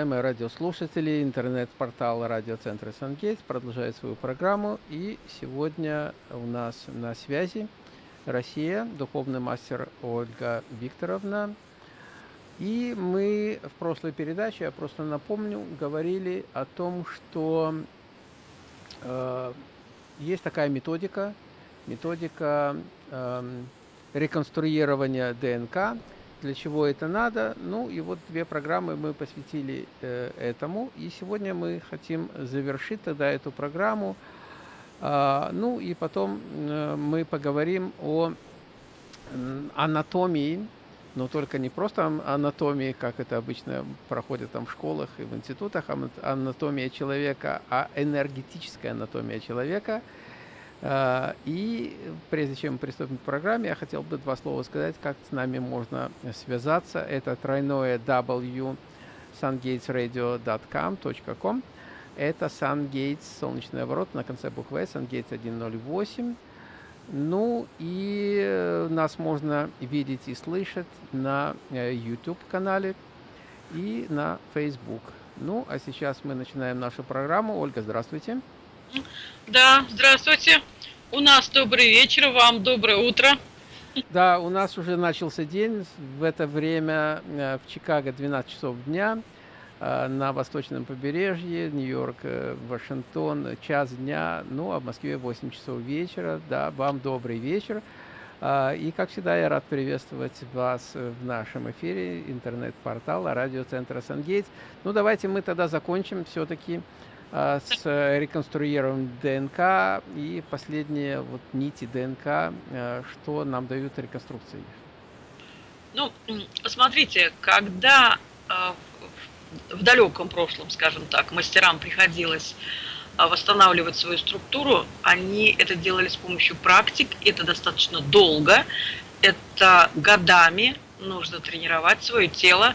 уважаемые радиослушатели, интернет-портал радиоцентра Сангейтс продолжает свою программу. И сегодня у нас на связи Россия, духовный мастер Ольга Викторовна. И мы в прошлой передаче, я просто напомню, говорили о том, что э, есть такая методика, методика э, реконструирования ДНК, для чего это надо. Ну и вот две программы мы посвятили э, этому. И сегодня мы хотим завершить тогда эту программу. А, ну и потом э, мы поговорим о анатомии, но только не просто анатомии, как это обычно проходит там в школах и в институтах, анатомия человека, а энергетическая анатомия человека – и прежде чем приступим к программе, я хотел бы два слова сказать, как с нами можно связаться. Это тройное w sungatesradio.com. Это SunGates, солнечный оборот на конце буквы SunGates 108. Ну и э, нас можно видеть и слышать на э, YouTube-канале и на Facebook. Ну, а сейчас мы начинаем нашу программу. Ольга, здравствуйте. Да, здравствуйте. У нас добрый вечер, вам доброе утро. Да, у нас уже начался день. В это время э, в Чикаго 12 часов дня, э, на восточном побережье, Нью-Йорк, э, Вашингтон, час дня, ну, а в Москве 8 часов вечера. Да, вам добрый вечер. И, как всегда, я рад приветствовать вас в нашем эфире интернет-портала радиоцентра «Сангейтс». Ну, давайте мы тогда закончим все-таки с реконструированием ДНК и последние вот нити ДНК, а, что нам дают реконструкции? Ну, смотрите, когда а, в далеком прошлом, скажем так, мастерам приходилось восстанавливать свою структуру, они это делали с помощью практик, это достаточно долго, это годами нужно тренировать свое тело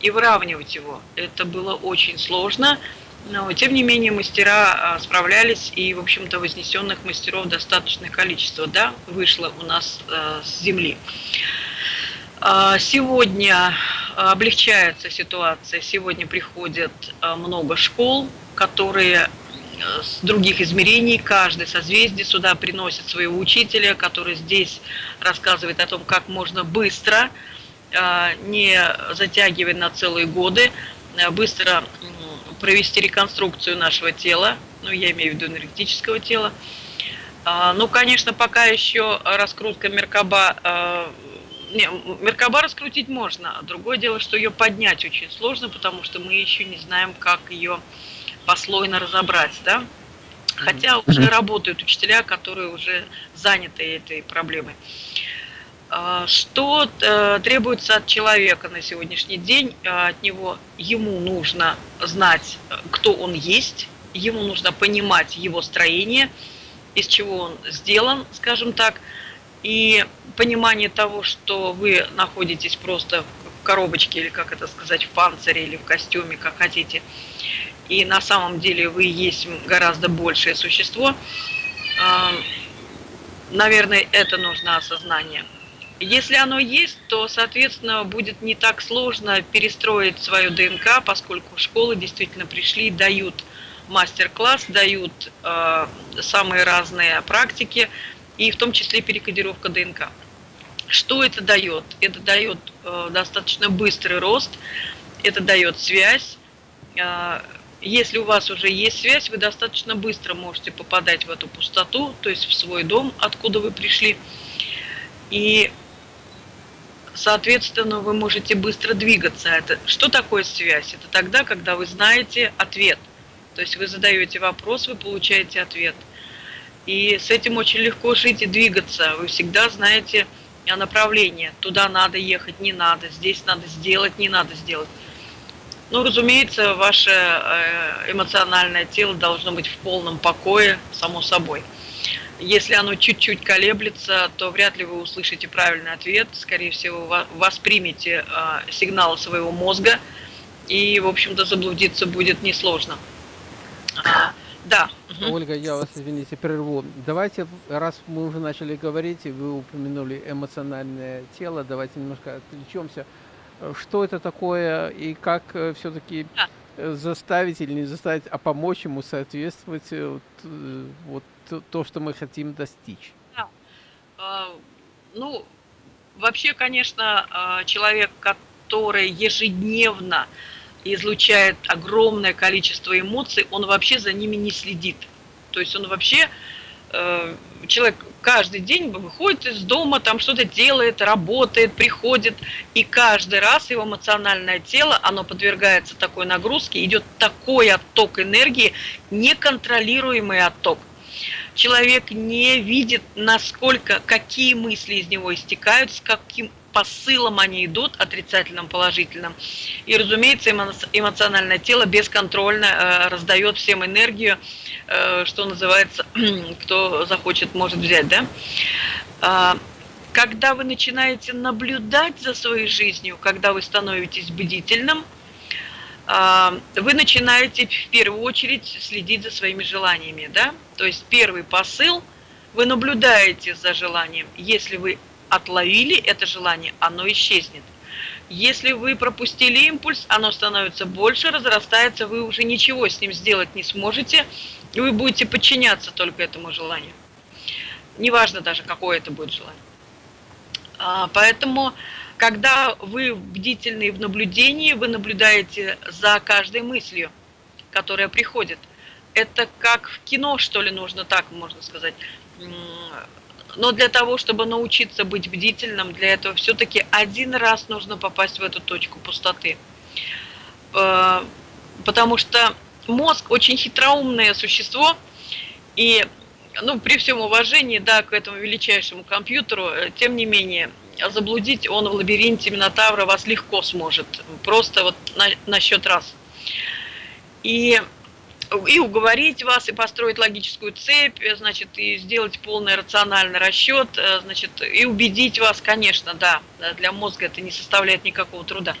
и выравнивать его. Это было очень сложно, но, тем не менее, мастера а, справлялись, и, в общем-то, вознесенных мастеров достаточное количество, да, вышло у нас э, с земли. А, сегодня облегчается ситуация, сегодня приходят много школ, которые с других измерений, каждый созвездие сюда приносит своего учителя, который здесь рассказывает о том, как можно быстро, не затягивая на целые годы, быстро провести реконструкцию нашего тела, ну, я имею в виду энергетического тела. А, ну, конечно, пока еще раскрутка Меркаба, а, не, Меркаба раскрутить можно, а другое дело, что ее поднять очень сложно, потому что мы еще не знаем, как ее послойно разобрать, да. Хотя уже работают учителя, которые уже заняты этой проблемой. А, что э, требуется от человека на сегодняшний день? А, от него ему нужно знать, кто он есть, ему нужно понимать его строение, из чего он сделан, скажем так, и понимание того, что вы находитесь просто в коробочке, или как это сказать, в панцире, или в костюме, как хотите, и на самом деле вы есть гораздо большее существо, а, наверное, это нужно осознание. Если оно есть, то, соответственно, будет не так сложно перестроить свою ДНК, поскольку школы действительно пришли, дают мастер-класс, дают э, самые разные практики, и в том числе перекодировка ДНК. Что это дает? Это дает э, достаточно быстрый рост, это дает связь. Э, если у вас уже есть связь, вы достаточно быстро можете попадать в эту пустоту, то есть в свой дом, откуда вы пришли. И соответственно, вы можете быстро двигаться. Это, что такое связь? Это тогда, когда вы знаете ответ. То есть вы задаете вопрос, вы получаете ответ. И с этим очень легко жить и двигаться. Вы всегда знаете направление. Туда надо ехать, не надо. Здесь надо сделать, не надо сделать. Ну, разумеется, ваше э, эмоциональное тело должно быть в полном покое, само собой. Если оно чуть-чуть колеблется, то вряд ли вы услышите правильный ответ. Скорее всего, воспримете а, сигналы своего мозга, и, в общем-то, заблудиться будет несложно. А, да. Ольга, я вас, извините, прерву. Давайте, раз мы уже начали говорить, и вы упомянули эмоциональное тело, давайте немножко отвлечемся. что это такое и как все-таки да. заставить или не заставить, а помочь ему соответствовать вот, то, что мы хотим достичь. Да. А, ну, вообще, конечно, а, человек, который ежедневно излучает огромное количество эмоций, он вообще за ними не следит. То есть он вообще, э, человек каждый день выходит из дома, там что-то делает, работает, приходит, и каждый раз его эмоциональное тело, оно подвергается такой нагрузке, идет такой отток энергии, неконтролируемый отток. Человек не видит, насколько, какие мысли из него истекают, с каким посылом они идут, отрицательным, положительным. И, разумеется, эмоциональное тело бесконтрольно э, раздает всем энергию, э, что называется, кто захочет, может взять, да? А, когда вы начинаете наблюдать за своей жизнью, когда вы становитесь бдительным, вы начинаете в первую очередь следить за своими желаниями, да? То есть первый посыл – вы наблюдаете за желанием. Если вы отловили это желание, оно исчезнет. Если вы пропустили импульс, оно становится больше, разрастается, вы уже ничего с ним сделать не сможете, и вы будете подчиняться только этому желанию. Неважно даже, какое это будет желание. А, поэтому, когда вы бдительны в наблюдении, вы наблюдаете за каждой мыслью, которая приходит. Это как в кино, что ли, нужно так, можно сказать но для того, чтобы научиться быть бдительным, для этого все-таки один раз нужно попасть в эту точку пустоты. Э, потому что мозг очень хитроумное существо, и ну, при всем уважении да, к этому величайшему компьютеру, э, тем не менее, заблудить он в лабиринте Минотавра вас легко сможет. Просто вот на, на счет раз. И и уговорить вас, и построить логическую цепь, значит, и сделать полный рациональный расчет, э, значит, и убедить вас, конечно, да, для мозга это не составляет никакого труда.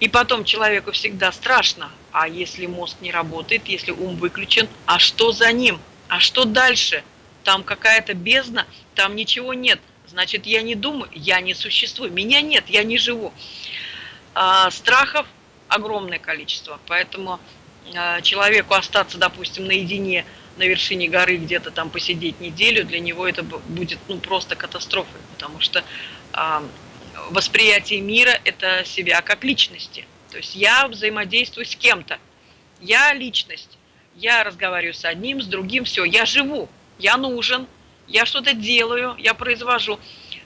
И потом человеку всегда страшно, а если мозг не работает, если ум выключен, а что за ним? А что дальше? Там какая-то бездна, там ничего нет. Значит, я не думаю, я не существую, меня нет, я не живу. А, страхов огромное количество, поэтому а, человеку остаться, допустим, наедине на вершине горы, где-то там посидеть неделю, для него это будет ну, просто катастрофой, потому что а, восприятие мира – это себя как личности. То есть я взаимодействую с кем-то, я личность, я разговариваю с одним, с другим, все, я живу, я нужен, я что-то делаю, я произвожу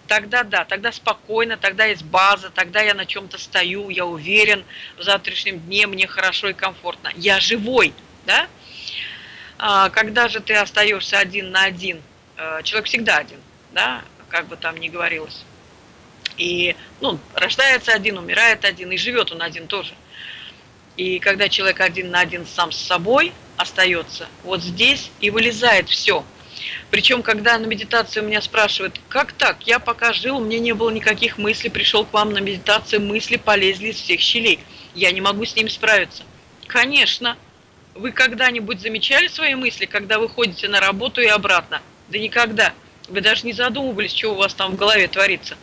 тогда да, тогда спокойно, тогда есть база, тогда я на чем-то стою, я уверен, в завтрашнем дне мне хорошо и комфортно. Я живой, да? А, когда же ты остаешься один на один, э, человек всегда один, да, как бы там ни говорилось. И, ну, рождается один, умирает один, и живет он один тоже. И когда человек один на один сам с собой остается, вот здесь и вылезает все – причем, когда на медитации у меня спрашивают, как так, я пока жил, мне не было никаких мыслей, пришел к вам на медитацию, мысли полезли из всех щелей. Я не могу с ними справиться. Конечно. Вы когда-нибудь замечали свои мысли, когда вы ходите на работу и обратно? Да никогда. Вы даже не задумывались, что у вас там в голове творится.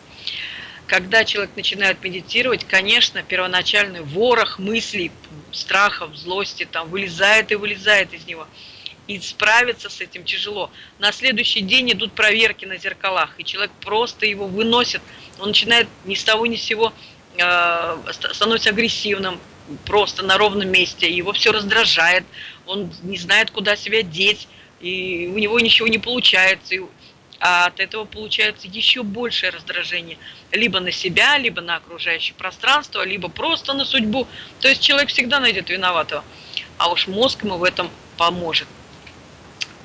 Когда человек начинает медитировать, конечно, первоначальный ворох мыслей, страхов, злости там вылезает и вылезает из него и справиться с этим тяжело. На следующий день идут проверки на зеркалах, и человек просто его выносит, он начинает ни с того ни с сего э, становится агрессивным, просто на ровном месте, его все раздражает, он не знает, куда себя деть, и у него ничего не получается, а от этого получается еще большее раздражение, либо на себя, либо на окружающее пространство, либо просто на судьбу. То есть человек всегда найдет виноватого, а уж мозг ему в этом поможет.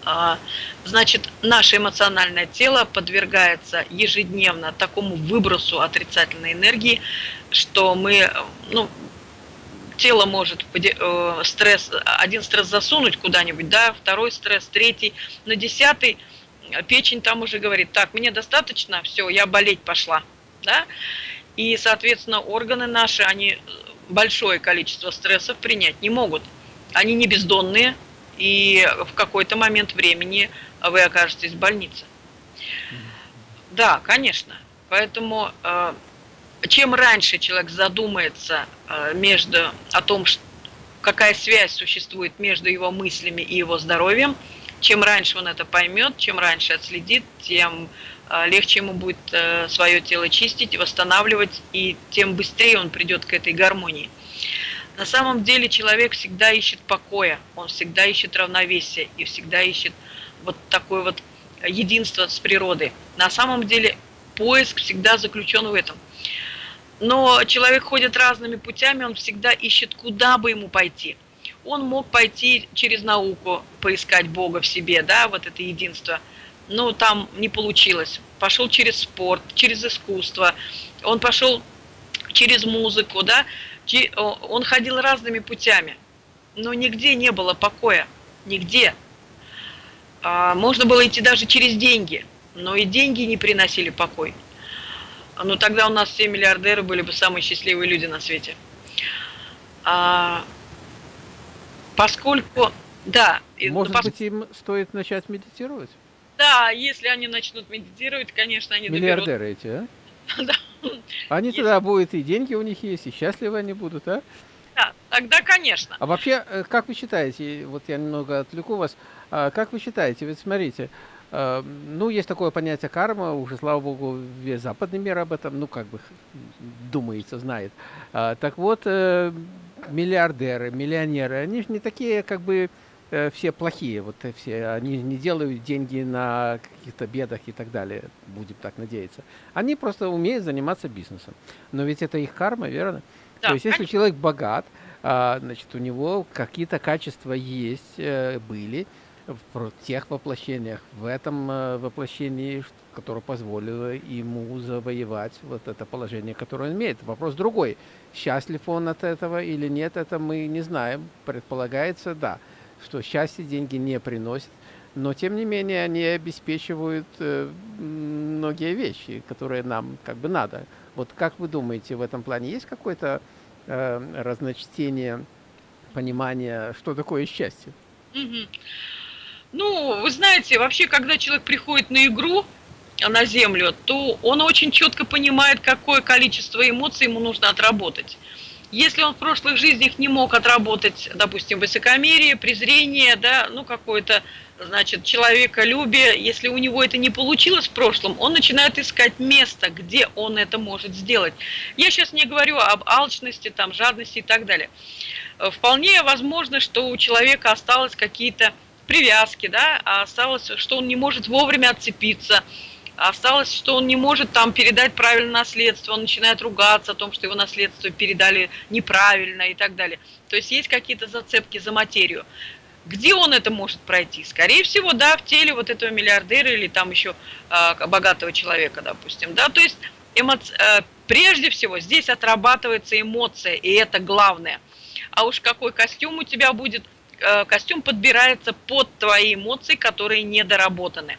А, значит, наше эмоциональное тело подвергается ежедневно такому выбросу отрицательной энергии, что мы, ну, тело может э, стресс, один стресс засунуть куда-нибудь, да, второй стресс, третий, на десятый печень там уже говорит, так, мне достаточно, все, я болеть пошла, да, и, соответственно, органы наши, они большое количество стрессов принять не могут, они не бездонные, и в какой-то момент времени вы окажетесь в больнице. Да, конечно. Поэтому э, чем раньше человек задумается э, между, о том, какая связь существует между его мыслями и его здоровьем, чем раньше он это поймет, чем раньше отследит, тем э, легче ему будет свое тело чистить, восстанавливать, и тем быстрее он придет к этой гармонии. На самом деле человек всегда ищет покоя, он всегда ищет равновесия и всегда ищет вот такое вот единство с природой. На самом деле поиск всегда заключен в этом. Но человек ходит разными путями, он всегда ищет, куда бы ему пойти. Он мог пойти через науку, поискать Бога в себе, да, вот это единство. Но там не получилось. Пошел через спорт, через искусство, он пошел через музыку, да, он ходил разными путями, но нигде не было покоя, нигде. А, можно было идти даже через деньги, но и деньги не приносили покой. Ну тогда у нас все миллиардеры были бы самые счастливые люди на свете. А, поскольку, да. Может ну, быть, им стоит начать медитировать? Да, если они начнут медитировать, конечно, они Миллиардеры доберут... эти, а? Они Если... тогда будут, и деньги у них есть, и счастливы они будут, а? Да, тогда, конечно. А вообще, э, как вы считаете, вот я немного отвлеку вас, а как вы считаете, ведь смотрите, э, ну, есть такое понятие карма, уже, слава богу, весь западный мир об этом, ну, как бы, думается, знает. А, так вот, э, миллиардеры, миллионеры, они же не такие, как бы, все плохие, вот все, они не делают деньги на каких-то бедах и так далее, будем так надеяться. Они просто умеют заниматься бизнесом. Но ведь это их карма, верно? Да, То есть если человек богат, а, значит, у него какие-то качества есть, э, были в тех воплощениях, в этом э, воплощении, которое позволило ему завоевать вот это положение, которое он имеет. Вопрос другой. Счастлив он от этого или нет, это мы не знаем. Предполагается, да что счастье деньги не приносят, но тем не менее они обеспечивают э, многие вещи, которые нам как бы надо. Вот как вы думаете, в этом плане есть какое-то э, разночтение, понимание, что такое счастье? Ну, вы знаете, вообще, когда человек приходит на игру, на землю, то он очень четко понимает, какое количество эмоций ему нужно отработать. Если он в прошлых жизнях не мог отработать, допустим, высокомерие, презрение, да, ну какое-то, значит, человеколюбие, если у него это не получилось в прошлом, он начинает искать место, где он это может сделать. Я сейчас не говорю об алчности, там, жадности и так далее. Вполне возможно, что у человека осталось какие-то привязки, да, а осталось, что он не может вовремя отцепиться, Осталось, что он не может там передать правильно наследство, он начинает ругаться о том, что его наследство передали неправильно и так далее. То есть есть какие-то зацепки за материю. Где он это может пройти? Скорее всего, да, в теле вот этого миллиардера или там еще э, богатого человека, допустим. Да? То есть эмоци... э, прежде всего здесь отрабатывается эмоция, и это главное. А уж какой костюм у тебя будет, э, костюм подбирается под твои эмоции, которые недоработаны.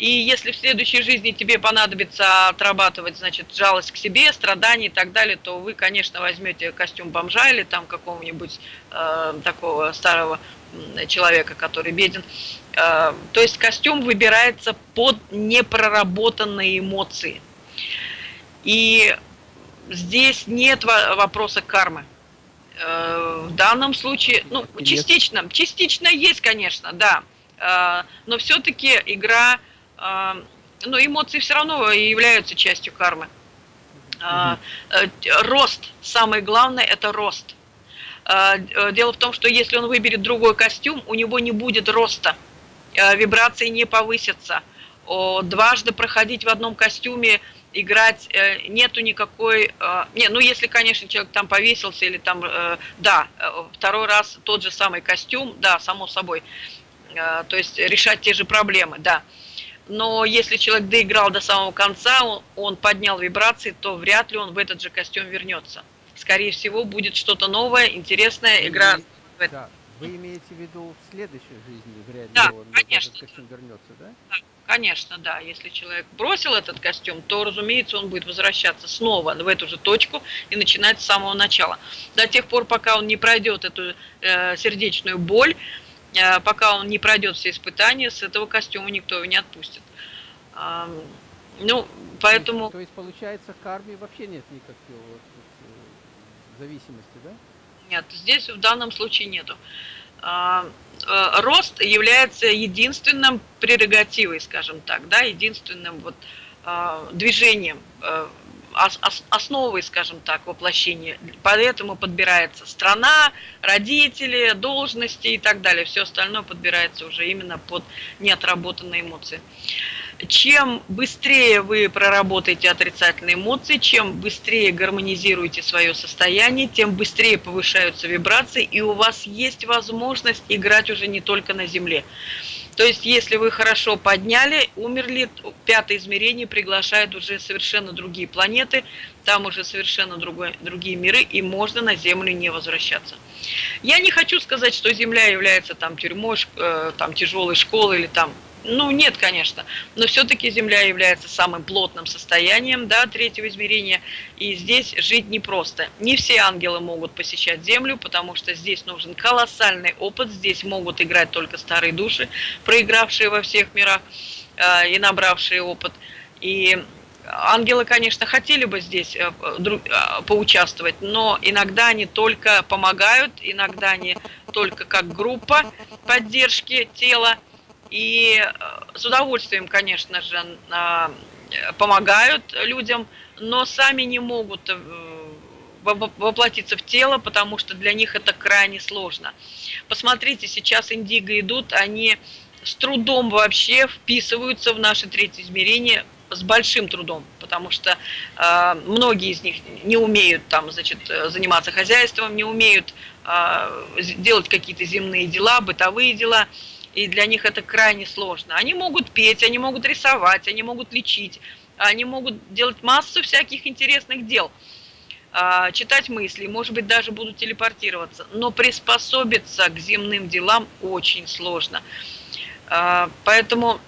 И если в следующей жизни тебе понадобится отрабатывать, значит, жалость к себе, страдания и так далее, то вы, конечно, возьмете костюм бомжа или там какого-нибудь э, такого старого человека, который беден. Э, то есть костюм выбирается под непроработанные эмоции. И здесь нет вопроса кармы. Э, в данном случае, ну, частично, частично есть, конечно, да. Э, но все-таки игра но эмоции все равно являются частью кармы. Mm -hmm. Рост, самое главное, это рост. А, э, дело в том, что если он выберет другой костюм, у него не будет роста, а, вибрации не повысятся. Дважды проходить в одном костюме, играть э, нету никакой... Не, ну если, конечно, человек там повесился или там... Да, второй раз тот же самый костюм, да, само собой. То есть решать те же проблемы, да но если человек доиграл до самого конца, он, он поднял вибрации, то вряд ли он в этот же костюм вернется. Скорее всего, будет что-то новое, интересная игра. Да. Вы имеете в виду в следующей жизни, вряд ли да, он конечно. в этот костюм вернется, да? да? Конечно, да. Если человек бросил этот костюм, то, разумеется, он будет возвращаться снова в эту же точку и начинать с самого начала. До тех пор, пока он не пройдет эту э, сердечную боль, пока он не пройдет все испытания, с этого костюма никто его не отпустит. Ну, поэтому... То есть, то есть получается, карме вообще нет никакой вот, вот, зависимости, да? Нет, здесь в данном случае нету. А, а, рост является единственным прерогативой, скажем так, да, единственным вот а, движением, основой, скажем так, воплощения. Поэтому подбирается страна, родители, должности и так далее. Все остальное подбирается уже именно под неотработанные эмоции чем быстрее вы проработаете отрицательные эмоции, чем быстрее гармонизируете свое состояние, тем быстрее повышаются вибрации, и у вас есть возможность играть уже не только на Земле. То есть, если вы хорошо подняли, умерли, пятое измерение приглашает уже совершенно другие планеты, там уже совершенно другой, другие миры, и можно на Землю не возвращаться. Я не хочу сказать, что Земля является там тюрьмой, э, там тяжелой школой или там ну, нет, конечно, но все-таки Земля является самым плотным состоянием да, третьего измерения, и здесь жить непросто. Не все ангелы могут посещать Землю, потому что здесь нужен колоссальный опыт, здесь могут играть только старые души, проигравшие во всех мирах э, и набравшие опыт. И ангелы, конечно, хотели бы здесь э, э, поучаствовать, но иногда они только помогают, иногда они только как группа поддержки тела, и э, с удовольствием, конечно же, помогают людям, но сами не могут э, воплотиться в тело, потому что для них это крайне сложно. Посмотрите, сейчас индиго идут, они с трудом вообще вписываются в наше третье измерение, с большим трудом, потому что э, многие из них не умеют там, значит, заниматься хозяйством, не умеют э, делать какие-то земные дела, бытовые дела и для них это крайне сложно. Они могут петь, они могут рисовать, они могут лечить, они могут делать массу всяких интересных дел, а, читать мысли, может быть, даже будут телепортироваться, но приспособиться к земным делам очень сложно. А, поэтому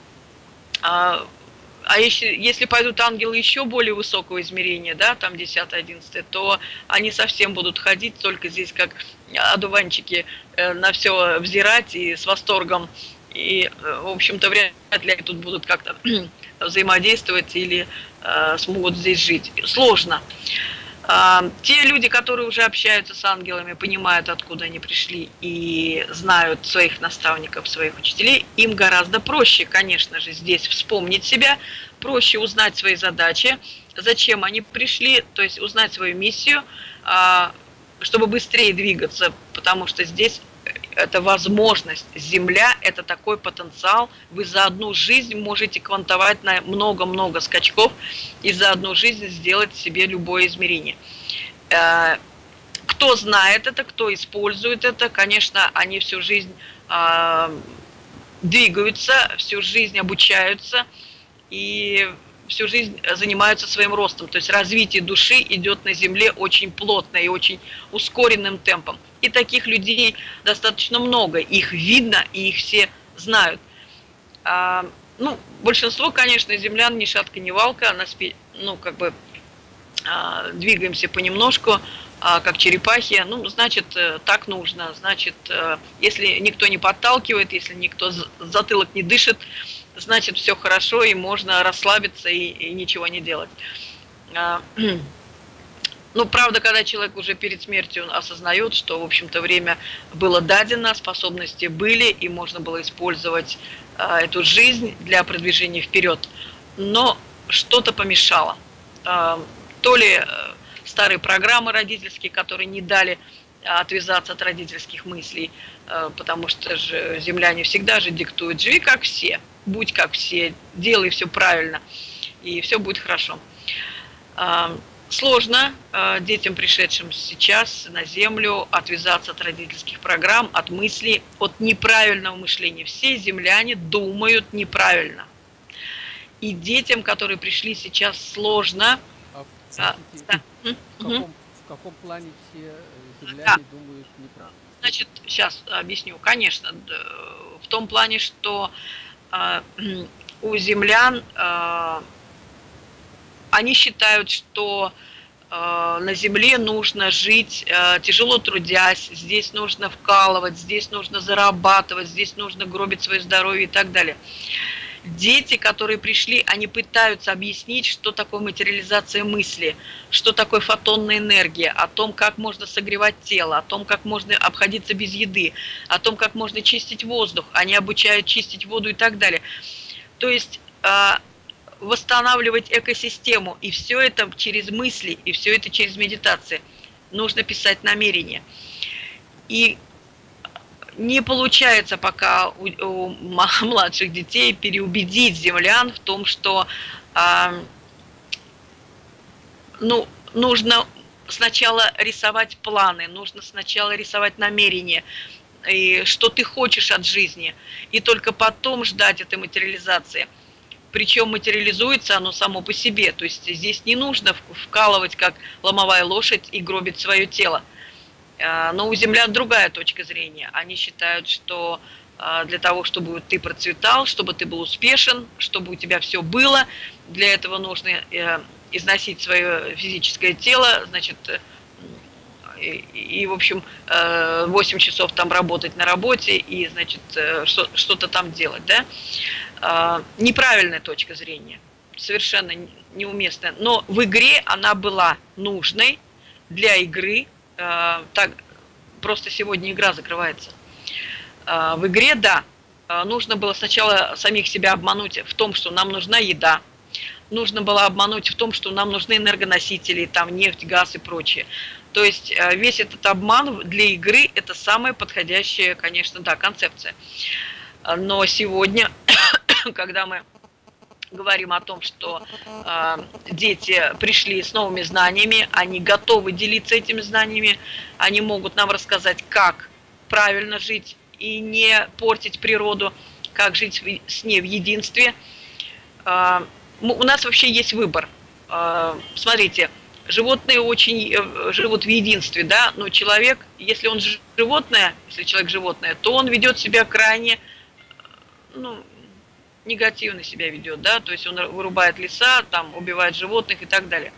а, если, если пойдут ангелы еще более высокого измерения, да, там 10-11, то они совсем будут ходить только здесь как одуванчики э, на все взирать и с восторгом. И, э, в общем-то, вряд ли они тут будут как-то взаимодействовать или э, смогут здесь жить. Сложно. А, те люди, которые уже общаются с ангелами, понимают, откуда они пришли и знают своих наставников, своих учителей, им гораздо проще, конечно же, здесь вспомнить себя, проще узнать свои задачи, зачем они пришли, то есть узнать свою миссию, а, чтобы быстрее двигаться, потому что здесь это возможность. Земля – это такой потенциал. Вы за одну жизнь можете квантовать на много-много скачков и за одну жизнь сделать себе любое измерение. Э, кто знает это, кто использует это, конечно, они всю жизнь а, двигаются, всю жизнь обучаются и всю жизнь занимаются своим ростом. То есть развитие души идет на Земле очень плотно и очень ускоренным темпом. И таких людей достаточно много. Их видно, и их все знают. А, ну, большинство, конечно, землян ни шатка, ни валка. А нас, ну, как бы а, двигаемся понемножку, а, как черепахи. Ну, значит, э, так нужно. Значит, э, если никто не подталкивает, если никто затылок не дышит, значит, все хорошо, и можно расслабиться и, и ничего не делать. А, Ну, правда, когда человек уже перед смертью осознает, что, в общем-то, время было дадено, способности были, и можно было использовать э, эту жизнь для продвижения вперед. Но что-то помешало. Э, то ли э, старые программы родительские, которые не дали отвязаться от родительских мыслей, э, потому что же земляне всегда же диктуют, живи как все, будь как все, делай все правильно, и все будет хорошо. Э, Сложно э, детям, пришедшим сейчас на Землю, отвязаться от родительских программ, от мыслей, от неправильного мышления. Все земляне думают неправильно. И детям, которые пришли сейчас, сложно. А, а, да. в, каком, в каком плане все э, земляне да. думают неправильно? Значит, сейчас объясню. Конечно, в том плане, что э, у землян э, они считают, что э, на земле нужно жить э, тяжело трудясь, здесь нужно вкалывать, здесь нужно зарабатывать, здесь нужно гробить свое здоровье и так далее. Дети, которые пришли, они пытаются объяснить, что такое материализация мысли, что такое фотонная энергия, о том, как можно согревать тело, о том, как можно обходиться без еды, о том, как можно чистить воздух. Они обучают чистить воду и так далее. То есть а, восстанавливать экосистему, и все это через мысли, и все это через медитации. Нужно писать намерения. И не получается пока у, у младших детей переубедить землян в том, что э, ну, нужно сначала рисовать планы, нужно сначала рисовать намерения, и что ты хочешь от жизни, и только потом ждать этой материализации. Причем материализуется оно само по себе, то есть здесь не нужно вкалывать, как ломовая лошадь, и гробить свое тело. А, но у землян другая точка зрения. Они считают, что а, для того, чтобы ты процветал, чтобы ты был успешен, чтобы у тебя все было, для этого нужно э, износить свое физическое тело, значит, и, и в общем, 8 э, часов там работать на работе и, значит, э, что-то там делать, да? А, неправильная точка зрения, совершенно неуместная. Но в игре она была нужной для игры, Э, так, просто сегодня игра закрывается. Э, в игре, да, нужно было сначала самих себя обмануть в том, что нам нужна еда, нужно было обмануть в том, что нам нужны энергоносители, там нефть, газ и прочее. То есть весь этот обман для игры – это самая подходящая, конечно, да, концепция. Но сегодня, когда мы говорим о том, что э, дети пришли с новыми знаниями, они готовы делиться этими знаниями, они могут нам рассказать, как правильно жить и не портить природу, как жить с ней в единстве. Э, у нас вообще есть выбор. Э, смотрите, животные очень э, живут в единстве, да, но человек, если он животное, если человек животное, то он ведет себя крайне, ну, негативно себя ведет, да, то есть он вырубает леса, там, убивает животных и так далее.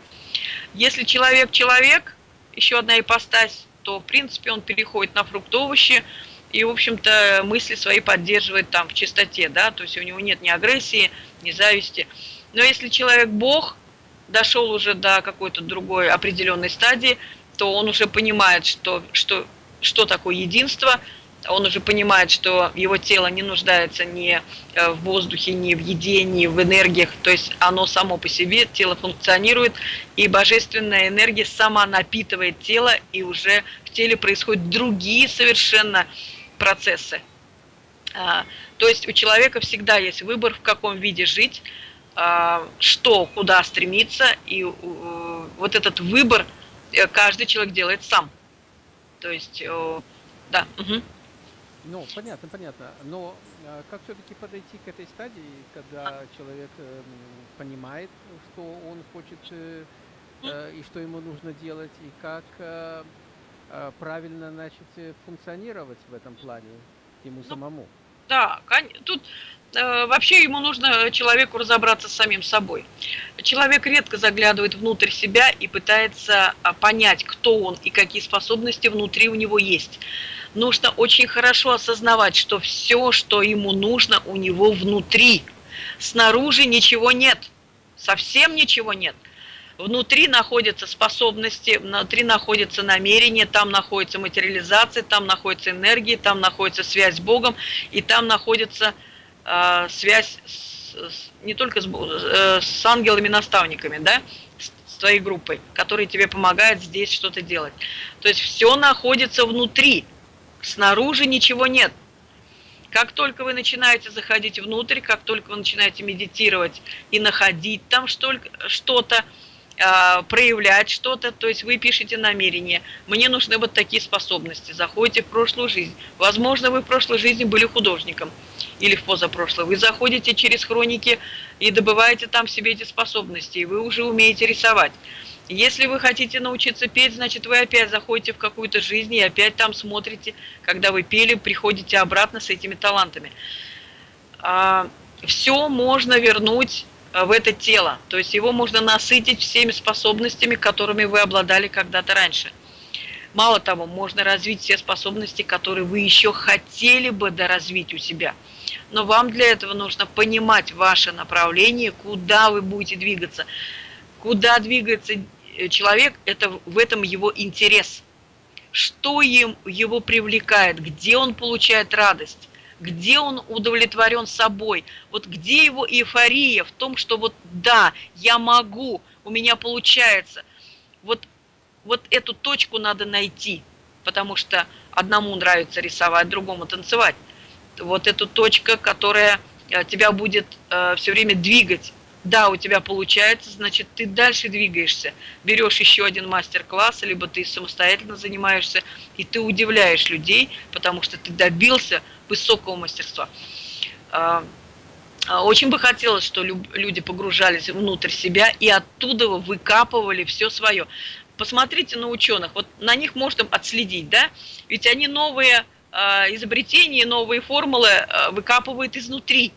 Если человек человек, еще одна ипостась, то, в принципе, он переходит на фрукты, овощи, и, в общем-то, мысли свои поддерживает там в чистоте, да, то есть у него нет ни агрессии, ни зависти. Но если человек Бог, дошел уже до какой-то другой определенной стадии, то он уже понимает, что, что, что такое единство – он уже понимает, что его тело не нуждается ни э, в воздухе, ни в еде, ни в энергиях, то есть оно само по себе, тело функционирует, и божественная энергия сама напитывает тело, и уже в теле происходят другие совершенно процессы. А, то есть у человека всегда есть выбор, в каком виде жить, а, что, куда стремиться, и вот этот выбор э, каждый человек делает сам. То есть, да. Угу. Ну, понятно, понятно. Но э, как все-таки подойти к этой стадии, когда человек э, понимает, что он хочет э, и что ему нужно делать, и как правильно начать функционировать в этом плане ему ну, самому? Да, тут вообще ему нужно человеку разобраться с самим собой. Человек редко заглядывает внутрь себя и пытается понять, кто он и какие способности внутри у него есть нужно очень хорошо осознавать, что все, что ему нужно, у него внутри. Снаружи ничего нет, совсем ничего нет. Внутри находятся способности, внутри находится намерение, там находится материализация, там находится энергия, там находится связь с Богом, и там находится э, связь с, с, не только с, э, с ангелами-наставниками, да, с твоей группой, которые тебе помогают здесь что-то делать. То есть все находится внутри. Снаружи ничего нет. Как только вы начинаете заходить внутрь, как только вы начинаете медитировать и находить там что-то, проявлять что-то, то есть вы пишете намерение, мне нужны вот такие способности, заходите в прошлую жизнь. Возможно, вы в прошлой жизни были художником или в позапрошлой. Вы заходите через хроники и добываете там себе эти способности, и вы уже умеете рисовать. Если вы хотите научиться петь, значит, вы опять заходите в какую-то жизнь и опять там смотрите, когда вы пели, приходите обратно с этими талантами. А, Все можно вернуть а, в это тело, то есть его можно насытить всеми способностями, которыми вы обладали когда-то раньше. Мало того, можно развить все способности, которые вы еще хотели бы доразвить у себя. но вам для этого нужно понимать ваше направление, куда вы будете двигаться. Куда двигается э, человек, это в этом его интерес. Что им, его привлекает, где он получает радость, где он удовлетворен собой, вот где его эйфория в том, что вот да, я могу, у меня получается. Вот, вот эту точку надо найти, потому что одному нравится рисовать, другому танцевать. Вот эту точка, которая э, тебя будет э, все время двигать. Да, у тебя получается, значит, ты дальше двигаешься. Берешь еще один мастер-класс, либо ты самостоятельно занимаешься, и ты удивляешь людей, потому что ты добился высокого мастерства. А, а, очень бы хотелось, что люди погружались внутрь себя и оттуда выкапывали все свое. Посмотрите на ученых, вот на них можно отследить, да? Ведь они новые а, изобретения, новые формулы выкапывают изнутри.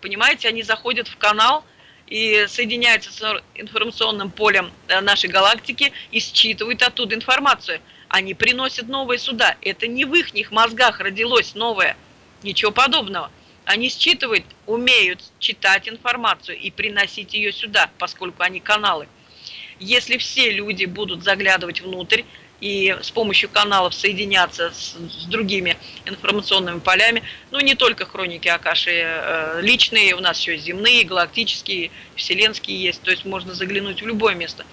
Понимаете, они заходят в канал и соединяются с информационным полем э, нашей галактики и считывают оттуда информацию. Они приносят новые сюда. Это не в их мозгах родилось новое. Ничего подобного. Они считывают, умеют читать информацию и приносить ее сюда, поскольку они каналы. Если все люди будут заглядывать внутрь и с помощью каналов соединяться с, с другими информационными полями, ну не только хроники Акаши э, личные, у нас еще земные, галактические, вселенские есть, то есть можно заглянуть в любое место.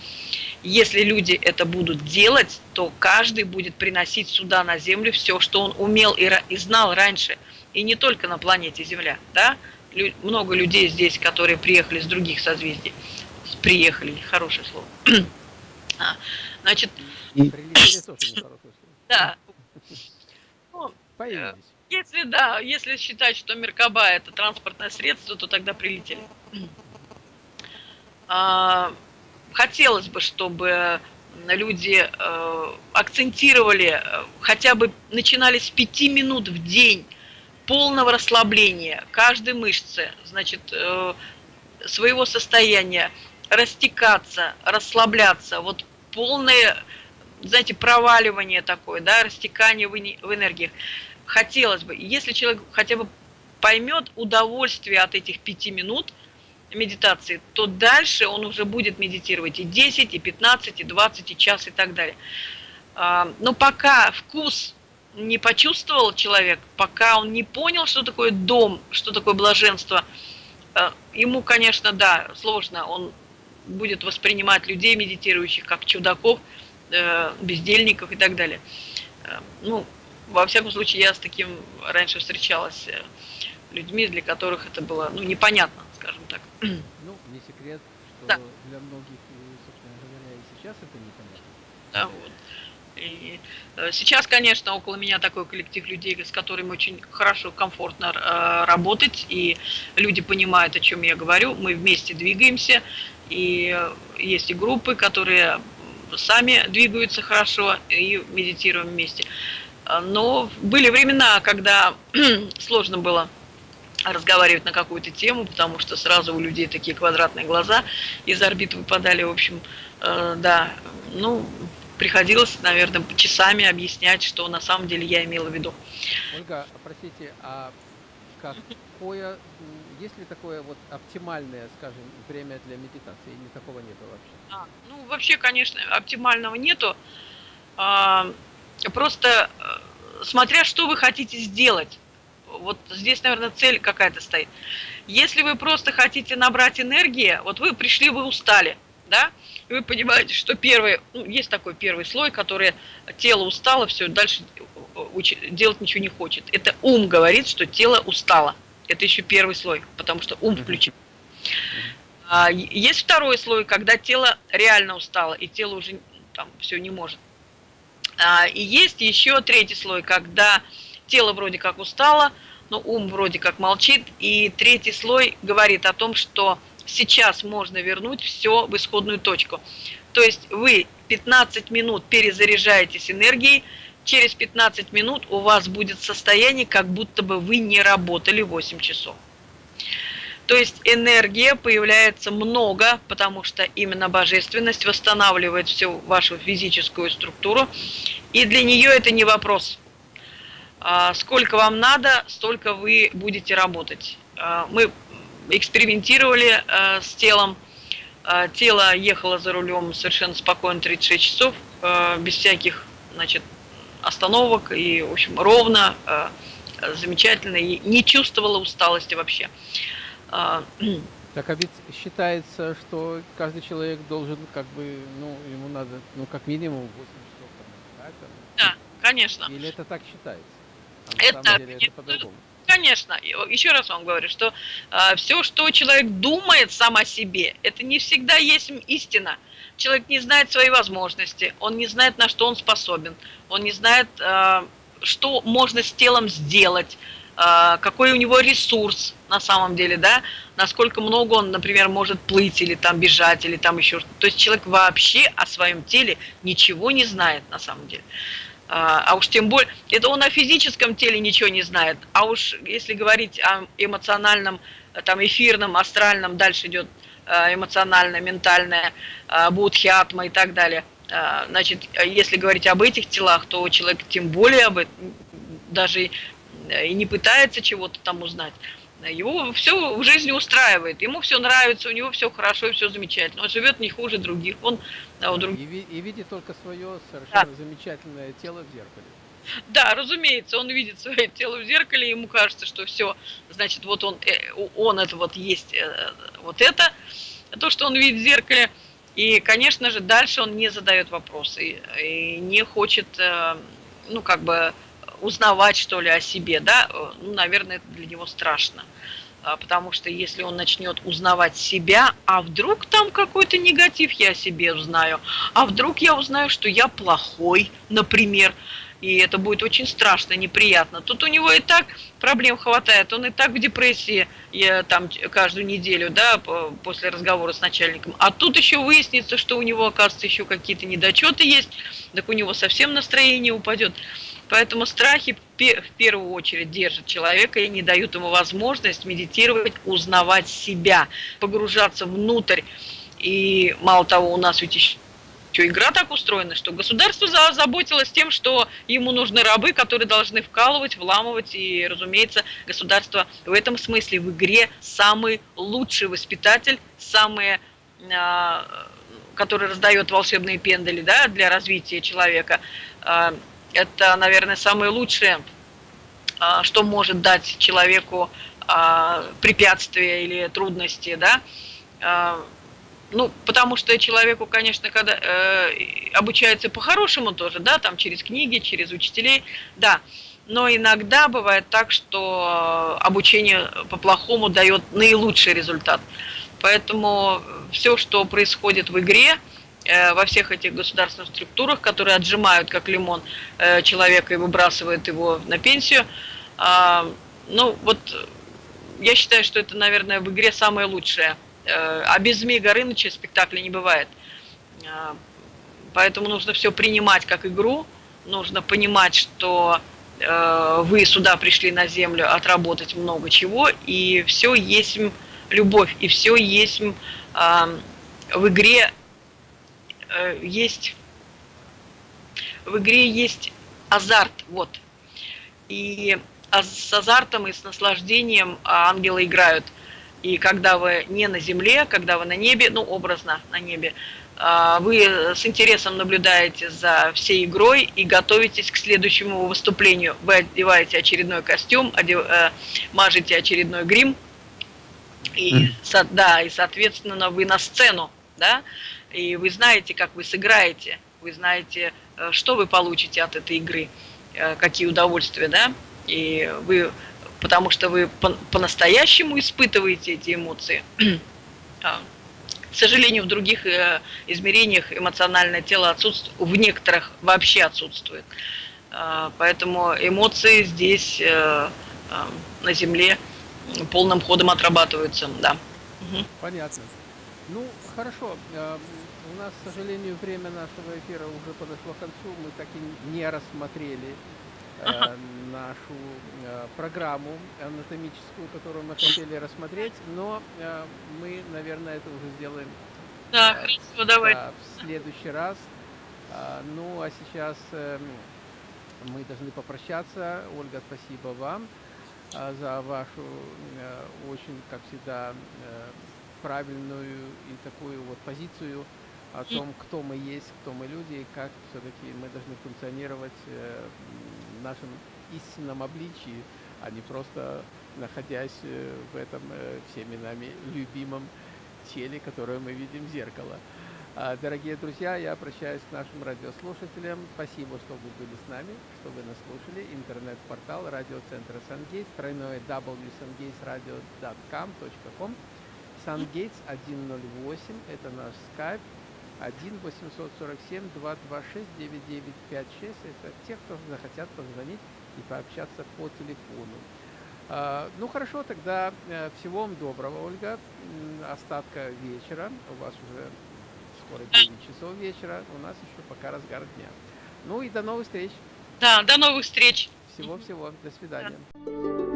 Если люди это будут делать, то каждый будет приносить сюда на Землю все, что он умел и, и знал раньше – и не только на планете Земля, да, много людей здесь, которые приехали с других созвездий, приехали, хорошее слово. А, значит, прилетели тоже нехорошее слово. Да. Ну, э, если да, если считать, что Меркаба это транспортное средство, то тогда прилетели. А, хотелось бы, чтобы люди э, акцентировали, э, хотя бы начинали с пяти минут в день полного расслабления каждой мышцы, значит, э, своего состояния, растекаться, расслабляться, вот полное, знаете, проваливание такое, да, растекание в энергиях. Хотелось бы, если человек хотя бы поймет удовольствие от этих пяти минут медитации, то дальше он уже будет медитировать и 10, и 15, и 20, и час, и так далее. А, но пока вкус не почувствовал человек, пока он не понял, что такое дом, что такое блаженство, э, ему, конечно, да, сложно. Он будет воспринимать людей, медитирующих, как чудаков, э, бездельников и так далее. Э, ну, во всяком случае, я с таким раньше встречалась людьми, для которых это было, ну, непонятно, скажем так. Ну, не секрет, что да. для многих, собственно говоря, и сейчас это непонятно. Да, вот. И сейчас, конечно, около меня такой коллектив людей, с которыми очень хорошо, комфортно э, работать, и люди понимают, о чем я говорю, мы вместе двигаемся, и есть и группы, которые сами двигаются хорошо и медитируем вместе. Но были времена, когда сложно было разговаривать на какую-то тему, потому что сразу у людей такие квадратные глаза из орбит выпадали, в общем, э, да, ну, приходилось, наверное, часами объяснять, что на самом деле я имела в виду. Ольга, простите, а какое, есть ли такое вот оптимальное, скажем, время для медитации, или такого нету вообще? А, ну, вообще, конечно, оптимального нету. А, просто э, смотря что вы хотите сделать. Вот здесь, наверное, цель какая-то стоит. Если вы просто хотите набрать энергии, вот вы пришли, вы устали, да, и вы понимаете, что первый, ну, есть такой первый слой, который тело устало, все, дальше делать ничего не хочет. Это ум говорит, что тело устало. Это еще первый слой, потому что ум включен. А, есть второй слой, когда тело реально устало, и тело уже там все не может. А, и есть еще третий слой, когда тело вроде как устало, но ум вроде как молчит. И третий слой говорит о том, что сейчас можно вернуть все в исходную точку. То есть вы 15 минут перезаряжаетесь энергией, через 15 минут у вас будет состояние, как будто бы вы не работали 8 часов. То есть энергия появляется много, потому что именно божественность восстанавливает всю вашу физическую структуру, и для нее это не вопрос. А, сколько вам надо, столько вы будете работать. А, мы экспериментировали а, с телом. Тело ехало за рулем совершенно спокойно 36 часов, без всяких значит, остановок и, в общем, ровно, замечательно, и не чувствовала усталости вообще. Так а ведь считается, что каждый человек должен, как бы, ну, ему надо, ну, как минимум 8 часов. Да, да конечно. Или это так считается? А это, деле, это по-другому. Конечно, еще раз вам говорю, что э, все, что человек думает сам о себе, это не всегда есть истина. Человек не знает свои возможности, он не знает, на что он способен, он не знает, э, что можно с телом сделать, э, какой у него ресурс на самом деле, да, насколько много он, например, может плыть или там бежать, или там еще что-то. То есть человек вообще о своем теле ничего не знает на самом деле. А, а уж тем более, это он о физическом теле ничего не знает, а уж если говорить о эмоциональном, там, эфирном, астральном, дальше идет а, эмоциональное, ментальное, а, будхиатма и так далее. Значит, если говорить об этих телах, то человек тем более об этом даже и не пытается чего-то там узнать. Его все в жизни устраивает, ему все нравится, у него все хорошо и все замечательно. Он живет не хуже других. Он, да, у друг... и, и видит только свое совершенно да. замечательное тело в зеркале. Да, разумеется, он видит свое тело в зеркале, ему кажется, что все, значит, вот он, э, он это вот есть, э, вот это, то, что он видит в зеркале. И, конечно же, дальше он не задает вопросы и не хочет, э, ну, как бы, узнавать, что ли, о себе, да, ну, наверное, это для него страшно. А, потому что если он начнет узнавать себя, а вдруг там какой-то негатив я о себе узнаю, а вдруг я узнаю, что я плохой, например, и это будет очень страшно, неприятно. Тут у него и так проблем хватает, он и так в депрессии я, там каждую неделю, да, после разговора с начальником. А тут еще выяснится, что у него, оказывается, еще какие-то недочеты есть, так у него совсем настроение упадет. Поэтому страхи в первую очередь держат человека и не дают ему возможность медитировать, узнавать себя, погружаться внутрь. И мало того, у нас ведь еще игра так устроена, что государство заботилось тем, что ему нужны рабы, которые должны вкалывать, вламывать, и, разумеется, государство в этом смысле в игре самый лучший воспитатель, самый, а, который раздает волшебные пендали да, для развития человека а, это, наверное, самое лучшее, а, что может дать человеку а, препятствия или трудности, да, а, ну, потому что человеку, конечно, когда э, обучается по-хорошему тоже, да, там через книги, через учителей, да, но иногда бывает так, что обучение по-плохому дает наилучший результат. Поэтому все, что происходит в игре, Э, во всех этих государственных структурах, которые отжимают как лимон э, человека и выбрасывают его на пенсию. А, ну вот я считаю, что это, наверное, в игре самое лучшее. Э, а без Змея Горыныча спектакля не бывает. А, поэтому нужно все принимать как игру, нужно понимать, что вы сюда пришли на землю отработать много чего, и все есть любовь, и все есть в игре Э, есть в игре есть азарт, вот. И с азартом и с наслаждением ангелы играют. И когда вы не на земле, когда вы на небе, ну, образно на небе, а, вы с интересом наблюдаете за всей игрой и готовитесь к следующему выступлению. Вы одеваете очередной костюм, одев, э, мажете очередной грим, и, да, и, соответственно, вы на сцену, да, и вы знаете, как вы сыграете, вы знаете, э, что вы получите от этой игры, э, какие удовольствия, да, и вы, потому что вы по-настоящему испытываете эти эмоции. А, к сожалению, в других э, измерениях эмоциональное тело отсутствует, в некоторых вообще отсутствует. А, поэтому эмоции здесь на Земле полным ходом отрабатываются, да. Понятно. Ну, хорошо. Нас, к сожалению, время нашего эфира уже подошло к концу. Мы так и не рассмотрели э, нашу э, программу анатомическую, которую мы хотели рассмотреть, но э, мы, наверное, это уже сделаем да, э, хорошо, давай. Да, в следующий раз. Э, ну, а сейчас э, мы должны попрощаться. Ольга, спасибо вам а, за вашу э, очень, как всегда, э, правильную и такую вот позицию о том, кто мы есть, кто мы люди, и как все-таки мы должны функционировать э, в нашем истинном обличии, а не просто находясь в этом всеми нами любимом теле, которое мы видим в зеркало. А, дорогие друзья, я обращаюсь к нашим радиослушателям. Спасибо, что вы были с нами, что вы нас слушали. Интернет-портал радиоцентра Сангейтс, тройное www.radio.com.com. Сангейтс 108, это наш скайп. 1 847 226 9956. Это те, кто захотят позвонить и пообщаться по телефону. А, ну хорошо, тогда э, всего вам доброго, Ольга. Остатка вечера. У вас уже скоро 9 часов вечера, у нас еще пока разгар дня. Ну и до новых встреч. Да, до новых встреч. Всего-всего. До свидания. Да.